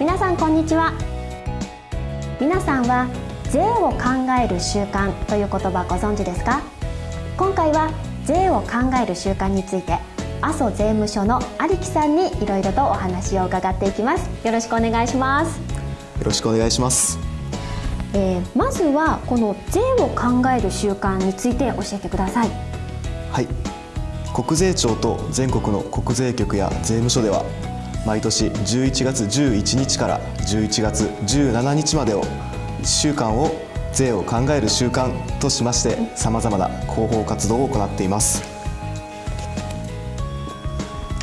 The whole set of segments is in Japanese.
皆さんこんにちは。皆さんは税を考える習慣という言葉ご存知ですか？今回は税を考える習慣について阿蘇税務署の有木さんにいろいろとお話を伺っていきます。よろしくお願いします。よろしくお願いします。えー、まずはこの税を考える習慣について教えてください。はい。国税庁と全国の国税局や税務署では毎年11月11日から11月17日までを1週間を税を考える習慣としましてさまざまな広報活動を行っています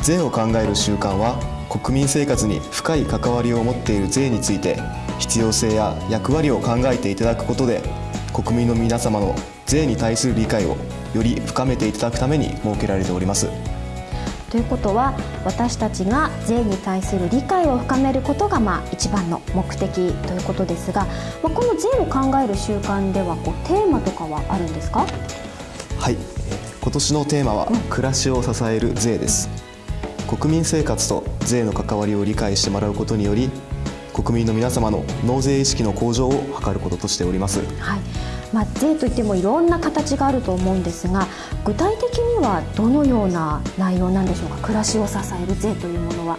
税を考える習慣は国民生活に深い関わりを持っている税について必要性や役割を考えていただくことで国民の皆様の税に対する理解をより深めていただくために設けられております。ということは私たちが税に対する理解を深めることがまあ一番の目的ということですが、まあ、この税を考える習慣ではこうテーマとかはあるんですか？はい。今年のテーマは、暮らしを支える税です。国民生活と税の関わりを理解してもらうことにより国民の皆様の納税意識の向上を図ることとしております。はいまあ、税といってもいろんな形があると思うんですが具体的にはどのような内容なんでしょうか？暮らしを支える税というものは。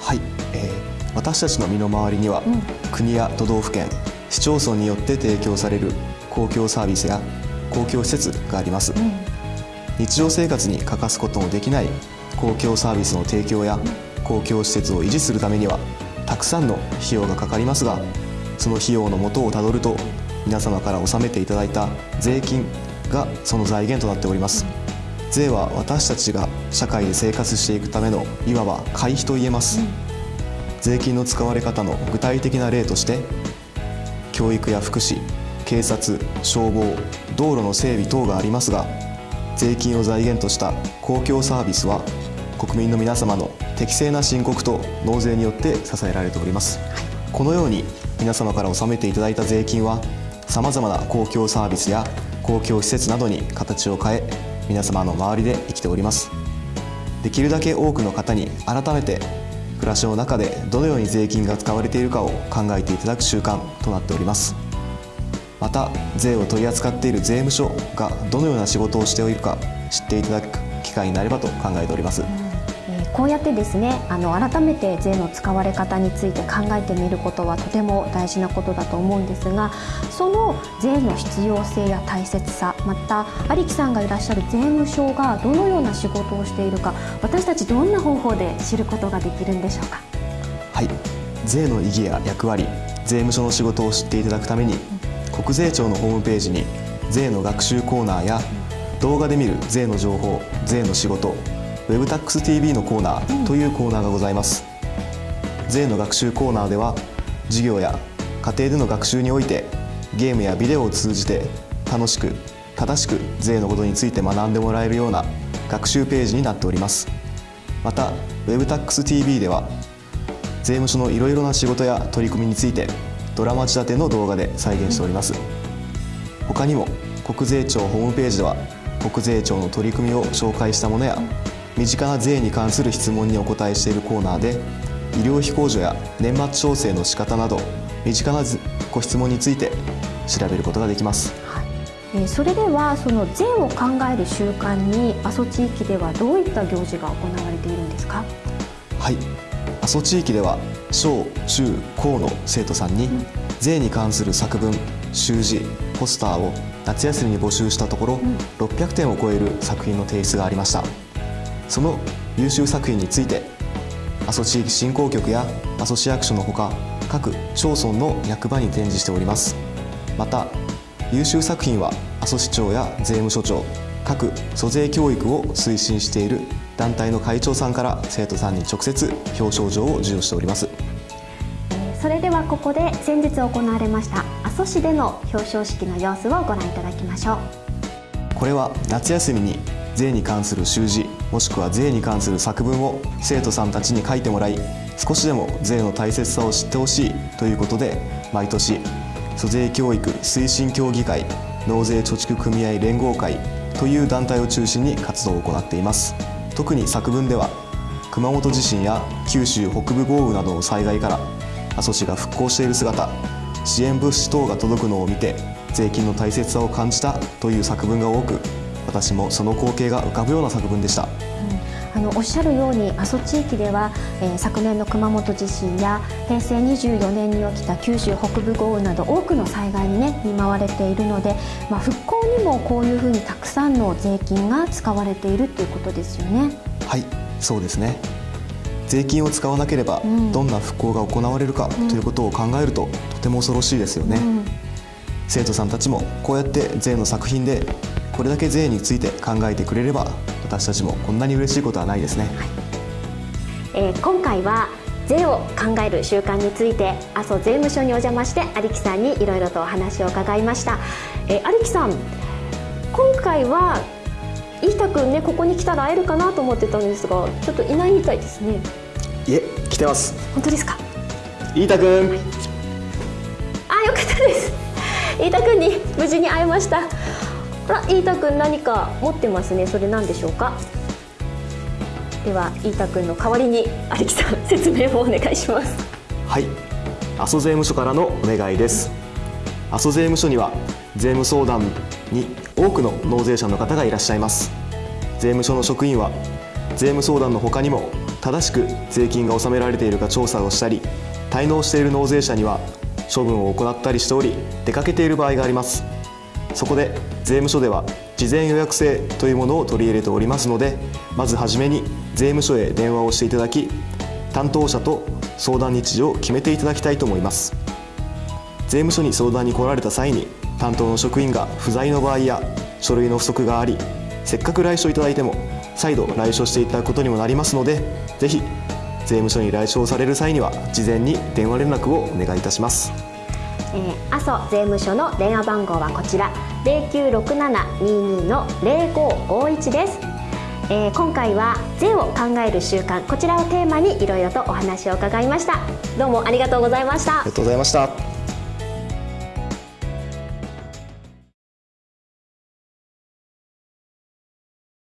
はい、えー、私たちの身の回りには、うん、国や都道府県市町村によって提供される公共サービスや公共施設があります、うん、日常生活に欠かすことのできない公共サービスの提供や公共施設を維持するためにはたくさんの費用がかかりますがその費用の元をたどると皆様から納めていただいた税金がその財源となっております。税は私たちが社会で生活していくためのいわば会費と言えます、税金の使われ方の具体的な例として教育や福祉警察消防道路の整備等がありますが税金を財源とした公共サービスは国民の皆様の適正な申告と納税によって支えられております、はい、このように皆様から納めていただいた税金はさまざまな公共サービスや公共施設などに形を変え皆様の周りで生きておりますできるだけ多くの方に改めて暮らしの中でどのように税金が使われているかを考えていただく習慣となっておりますまた税を取り扱っている税務署がどのような仕事をしているか知っていただく機会になればと考えております。こうやってですねあの改めて税の使われ方について考えてみることはとても大事なことだと思うんですがその税の必要性や大切さまた有木さんがいらっしゃる税務署がどのような仕事をしているか私たちどんな方法で知ることができるんでしょうか？はい。税の意義や役割税務署の仕事を知っていただくために、国税庁のホームページに税の学習コーナーや動画で見る税の情報税の仕事 WebTaxTV のコーナーというコーナーがございます、税の学習コーナーでは授業や家庭での学習においてゲームやビデオを通じて楽しく正しく税のことについて学んでもらえるような学習ページになっております。また WebTaxTV では税務署のいろいろな仕事や取り組みについてドラマ仕立ての動画で再現しております。他にも国税庁ホームページでは国税庁の取り組みを紹介したものや身近な税に関する質問にお答えしているコーナーで医療費控除や年末調整の仕方など身近なご質問について調べることができます。えそれではその税を考える習慣に阿蘇地域ではどういった行事が行われているんですか？はい。阿蘇地域では小中高の生徒さんに税に関する作文習字ポスターを夏休みに募集したところ、600点を超える作品の提出がありましたその優秀作品について阿蘇地域振興局や阿蘇市役所のほか各町村の役場に展示しております。また優秀作品は阿蘇市長や税務署長各租税教育を推進している団体の会長さんから生徒さんに直接表彰状を授与しております。それではここで先日行われました阿蘇市での表彰式の様子をご覧いただきましょう。これは夏休みに税に関する習字もしくは税に関する作文を生徒さんたちに書いてもらい少しでも税の大切さを知ってほしいということで毎年租税教育推進協議会納税貯蓄組合連合会という団体を中心に活動を行っています。特に作文では熊本地震や九州北部豪雨などの災害から阿蘇市が復興している姿支援物資等が届くのを見て税金の大切さを感じたという作文が多く私もその光景が浮かぶような作文でした。あのおっしゃるように阿蘇地域では、えー、昨年の熊本地震や平成24年に起きた九州北部豪雨など多くの災害にね見舞われているので、まあ、復興にもこういうふうにたくさんの税金が使われているということですよね。はい。そうですね。税金を使わなければどんな復興が行われるかということを考えるととても恐ろしいですよね、うん、生徒さんたちもこうやって税の作品でこれだけ税について考えてくれれば私たちもこんなに嬉しいことはないですね、はい、えー、今回は税を考える習慣について阿蘇税務署にお邪魔して有木さんにいろいろとお話を伺いました、えー、有木さん今回は飯田君ねここに来たら会えるかなと思ってたんですがちょっといないみたいですね。いえ来てます。本当ですか？飯田君、はい、あよかったです。飯田君に無事に会えましたあ飯田君何か持ってますね。それ何でしょうか？では飯田君の代わりに有木さん説明をお願いします。はい。阿蘇税務署からのお願いです。阿蘇税務署には税務相談に多くの納税者の方がいらっしゃいます。税務署の職員は税務相談の他にも正しく税金が納められているか調査をしたり滞納している納税者には処分を行ったりしており出かけている場合があります。そこで税務署では事前予約制というものを取り入れておりますのでまずはじめに税務署へ電話をしていただき担当者と相談日時を決めていただきたいと思います税務署に相談に来られた際に担当の職員が不在の場合や書類の不足がありせっかく来所いただいても再度来所していただくことにもなりますのでぜひ税務署に来所される際には事前に電話連絡をお願いいたします。えー、阿蘇税務署の電話番号はこちら096722の0551です。えー、今回は税を考える習慣こちらをテーマにいろいろとお話を伺いました。どうもありがとうございました。ありがとうございました。